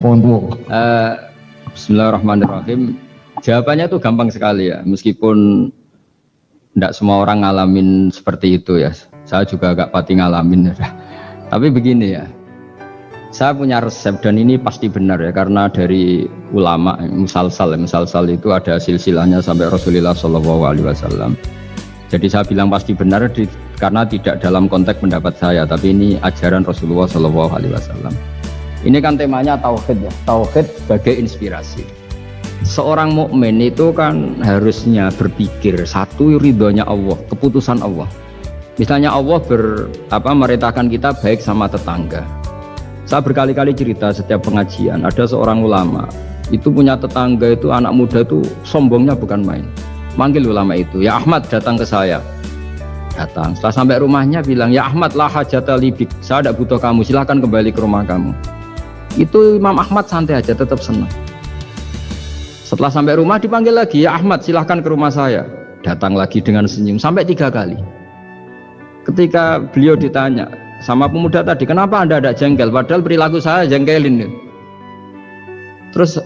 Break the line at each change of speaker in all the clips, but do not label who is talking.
Untuk
Eh, Bismillahirrahmanirrahim. Jawabannya itu gampang sekali ya, meskipun tidak semua orang ngalamin seperti itu ya. Saya juga agak pati ngalamin. ya. Tapi begini ya, saya punya resep dan ini pasti benar ya karena dari ulama musalsal musalsal itu ada silsilahnya sampai Rasulullah Shallallahu Alaihi Wasallam. Jadi saya bilang pasti benar di, karena tidak dalam konteks pendapat saya, tapi ini ajaran Rasulullah Shallallahu Alaihi Wasallam. Ini kan temanya tauhid ya, tauhid sebagai inspirasi. Seorang mukmin itu kan harusnya berpikir satu ridhonya Allah, keputusan Allah. Misalnya Allah ber, apa, merintahkan kita baik sama tetangga. Saya berkali-kali cerita setiap pengajian, ada seorang ulama, itu punya tetangga itu anak muda itu sombongnya bukan main. Manggil ulama itu, ya Ahmad datang ke saya. Datang, setelah sampai rumahnya bilang, ya Ahmad lah hajata libik, saya tidak butuh kamu, silahkan kembali ke rumah kamu. Itu Imam Ahmad santai aja, tetap senang. Setelah sampai rumah dipanggil lagi, ya Ahmad silahkan ke rumah saya. Datang lagi dengan senyum, sampai tiga kali. Ketika beliau ditanya sama pemuda tadi, kenapa anda ada jengkel? Padahal perilaku saya jengkelin. Terus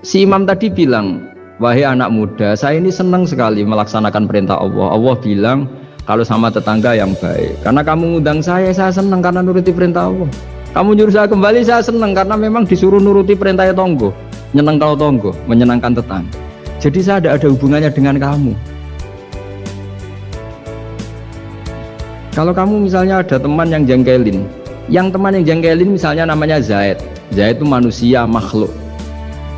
si imam tadi bilang, wahai anak muda, saya ini senang sekali melaksanakan perintah Allah. Allah bilang, kalau sama tetangga yang baik. Karena kamu ngundang saya, saya senang karena nuruti perintah Allah. Kamu nyuruh saya kembali, saya senang karena memang disuruh nuruti perintah tonggo. Nyenang kalau tonggo, menyenangkan tetangga. Jadi saya tidak ada hubungannya dengan kamu. Kalau kamu misalnya ada teman yang jengkelin, yang teman yang jengkelin misalnya namanya Zaid. Zaid itu manusia, makhluk.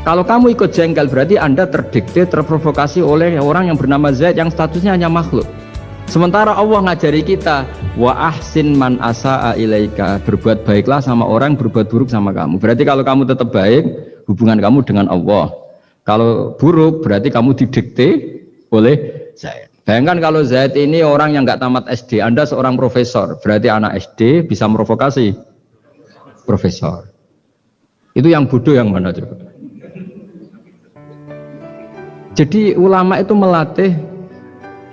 Kalau kamu ikut jengkel berarti Anda terdikte, terprovokasi oleh orang yang bernama Zaid yang statusnya hanya makhluk. Sementara Allah ngajari kita wa ahsin man asaa ilaika berbuat baiklah sama orang berbuat buruk sama kamu. Berarti kalau kamu tetap baik, hubungan kamu dengan Allah. Kalau buruk berarti kamu didikte oleh Zaid. Bayangkan kalau Zaid ini orang yang nggak tamat SD, Anda seorang profesor, berarti anak SD bisa merovokasi profesor. Itu yang bodoh yang mana coba? Jadi ulama itu melatih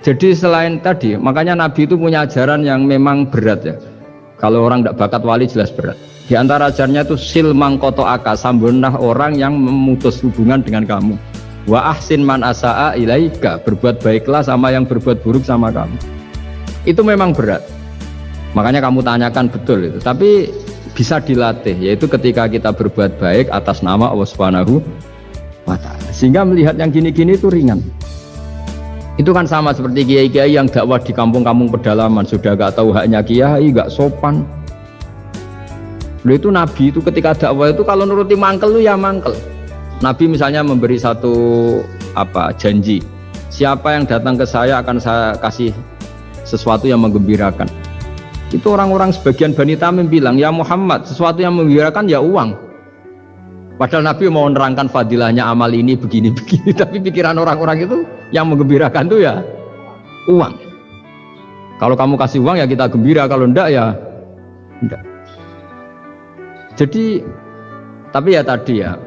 jadi selain tadi, makanya Nabi itu punya ajaran yang memang berat ya. Kalau orang tidak bakat wali jelas berat. Di antara ajarannya itu silmang koto aka, sambunah orang yang memutus hubungan dengan kamu. Wa ahsin man asaa ilaika, berbuat baiklah sama yang berbuat buruk sama kamu. Itu memang berat. Makanya kamu tanyakan betul itu. Tapi bisa dilatih, yaitu ketika kita berbuat baik atas nama Allah Subhanahu wa taala. Sehingga melihat yang gini-gini itu ringan. Itu kan sama seperti kiai-kiai yang dakwah di kampung-kampung pedalaman sudah gak tahu haknya kiai, gak sopan. Lu itu Nabi itu ketika dakwah itu kalau nuruti mangkel lu ya mangkel. Nabi misalnya memberi satu apa janji, siapa yang datang ke saya akan saya kasih sesuatu yang menggembirakan. Itu orang-orang sebagian Bani Tamim bilang, ya Muhammad, sesuatu yang menggembirakan ya uang. Padahal Nabi mau menerangkan fadilahnya amal ini begini-begini, tapi pikiran orang-orang itu yang menggembirakan itu ya uang. Kalau kamu kasih uang ya kita gembira, kalau enggak ya enggak. Jadi tapi ya tadi ya,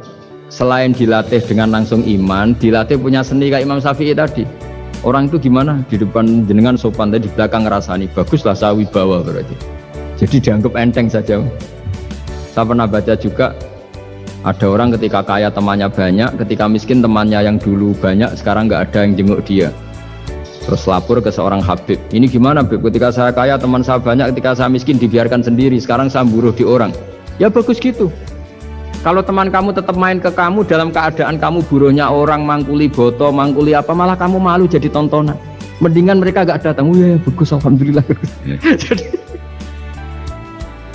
selain dilatih dengan langsung iman, dilatih punya seni kayak Imam Syafi'i tadi. Orang itu gimana di depan jenengan sopan tadi di belakang ngerasani baguslah saya wibawa berarti. Jadi dianggap enteng saja. Saya pernah baca juga ada orang ketika kaya temannya banyak, ketika miskin temannya yang dulu banyak, sekarang nggak ada yang jenguk dia. Terus lapor ke seorang Habib. Ini gimana Habib? Ketika saya kaya teman saya banyak, ketika saya miskin dibiarkan sendiri. Sekarang saya buruh di orang. Ya bagus gitu. Kalau teman kamu tetap main ke kamu dalam keadaan kamu buruhnya orang mangkuli boto, mangkuli apa, malah kamu malu jadi tontonan. Mendingan mereka gak datang. Oh ya bagus, alhamdulillah. jadi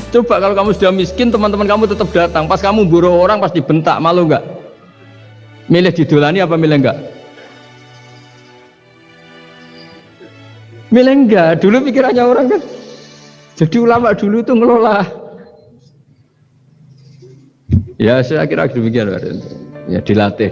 Coba kalau kamu sudah miskin, teman-teman kamu tetap datang. Pas kamu buruh orang pasti bentak, malu nggak? Milih didolani apa milih enggak? Milih enggak? Dulu pikirannya orang kan. Jadi ulama dulu itu ngelola. Ya saya kira demikian. Ya dilatih.